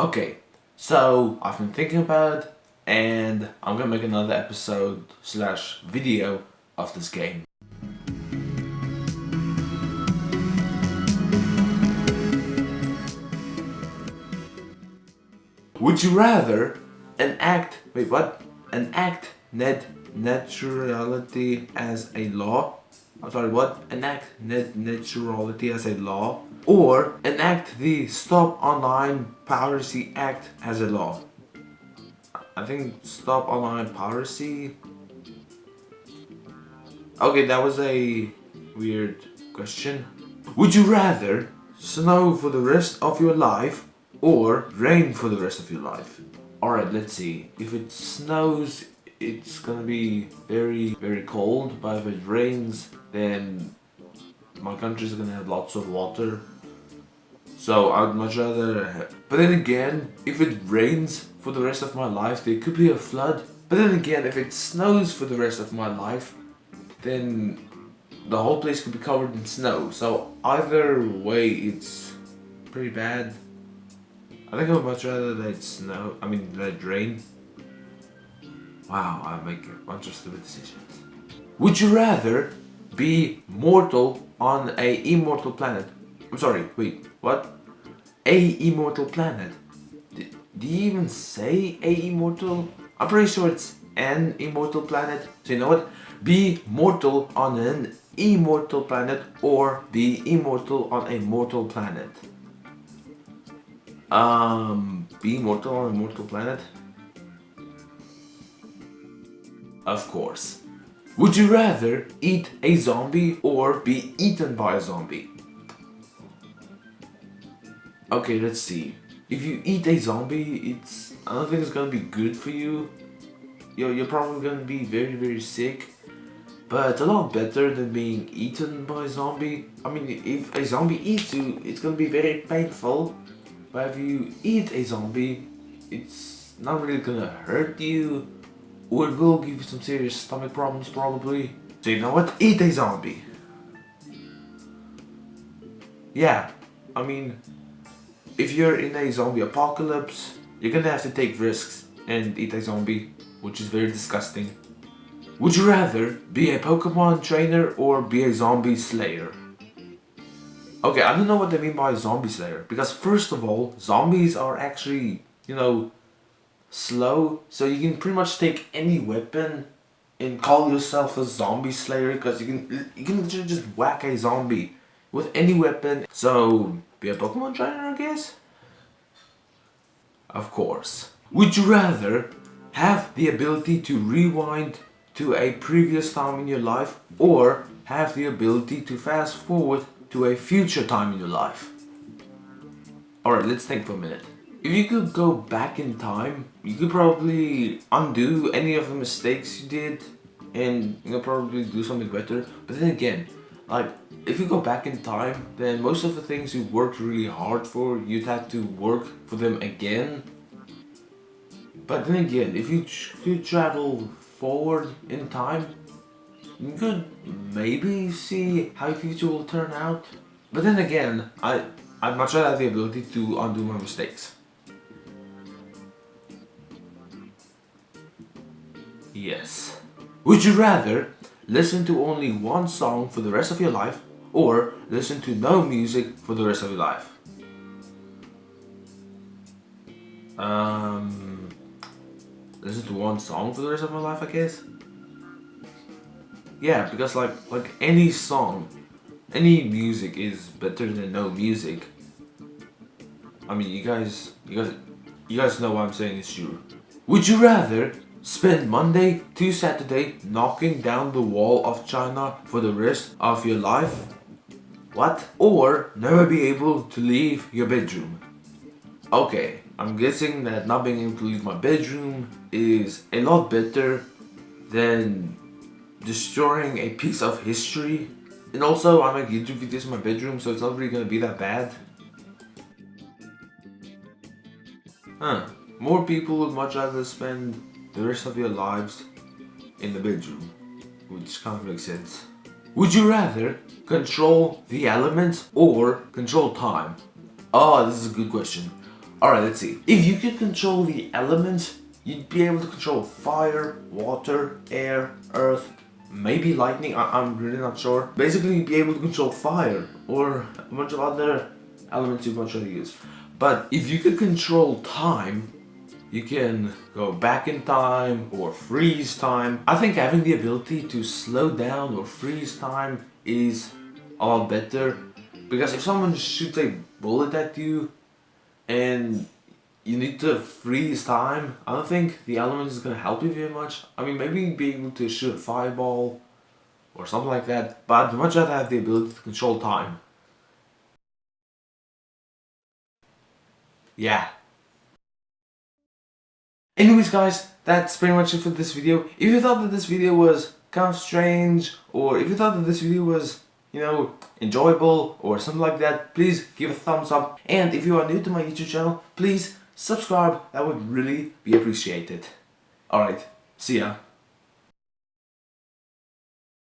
Okay, so I've been thinking about it and I'm gonna make another episode slash video of this game. Would you rather enact, wait what? Enact net naturality as a law? I'm sorry, what? Enact net naturality as a law? Or enact the Stop Online Piracy Act as a law? I think Stop Online Piracy? Okay, that was a weird question. Would you rather snow for the rest of your life or rain for the rest of your life. Alright, let's see. If it snows, it's gonna be very, very cold, but if it rains, then my country's gonna have lots of water. So I'd much rather... But then again, if it rains for the rest of my life, there could be a flood. But then again, if it snows for the rest of my life, then the whole place could be covered in snow. So either way, it's pretty bad. I think I would much rather let snow, I mean it rain. Wow, I make a bunch of stupid decisions. Would you rather be mortal on a immortal planet? I'm sorry, wait, what? A immortal planet? Do you even say a immortal? I'm pretty sure it's an immortal planet. So you know what? Be mortal on an immortal planet or be immortal on a mortal planet. Um, be mortal on a mortal planet? Of course. Would you rather eat a zombie or be eaten by a zombie? Okay, let's see. If you eat a zombie, it's I don't think it's gonna be good for you. You're, you're probably gonna be very, very sick. But a lot better than being eaten by a zombie. I mean, if a zombie eats you, it's gonna be very painful. But if you eat a zombie, it's not really gonna hurt you. Or will give you some serious stomach problems probably. So you know what? Eat a zombie. Yeah, I mean, if you're in a zombie apocalypse, you're gonna have to take risks and eat a zombie, which is very disgusting. Would you rather be a Pokemon trainer or be a zombie slayer? Okay, I don't know what they mean by zombie slayer. Because first of all, zombies are actually, you know, slow. So you can pretty much take any weapon and call yourself a zombie slayer. Because you can, you can just whack a zombie with any weapon. So, be a Pokemon trainer, I guess? Of course. Would you rather have the ability to rewind to a previous time in your life or have the ability to fast forward to a future time in your life. Alright, let's think for a minute. If you could go back in time, you could probably undo any of the mistakes you did and you know probably do something better. But then again, like if you go back in time, then most of the things you worked really hard for, you'd have to work for them again. But then again, if you, you travel forward in time, you could maybe see how your future will turn out. But then again, I, I'd much rather have the ability to undo my mistakes. Yes. Would you rather listen to only one song for the rest of your life or listen to no music for the rest of your life? Um, listen to one song for the rest of my life, I guess. Yeah, because like like any song, any music is better than no music. I mean, you guys, you guys, you guys know what I'm saying is true. Would you rather spend Monday to Saturday knocking down the wall of China for the rest of your life? What? Or never be able to leave your bedroom? Okay, I'm guessing that not being able to leave my bedroom is a lot better than destroying a piece of history. And also, I make YouTube videos in my bedroom, so it's not really gonna be that bad. Huh. More people would much rather spend the rest of your lives in the bedroom. Which kind of makes sense. Would you rather control the elements or control time? Oh, this is a good question. Alright, let's see. If you could control the elements, you'd be able to control fire, water, air, earth, maybe lightning, I am really not sure. Basically, you'd be able to control fire or a bunch of other elements you want to use. But if you could control time, you can go back in time or freeze time. I think having the ability to slow down or freeze time is a lot better because if someone shoots a bullet at you and you need to freeze time, I don't think the element is going to help you very much. I mean, maybe be able to shoot a fireball or something like that, but I'd much rather have the ability to control time. Yeah, Anyways guys, that's pretty much it for this video. If you thought that this video was kind of strange, or if you thought that this video was, you know, enjoyable, or something like that, please give a thumbs up. And if you are new to my YouTube channel, please subscribe, that would really be appreciated. Alright, see ya.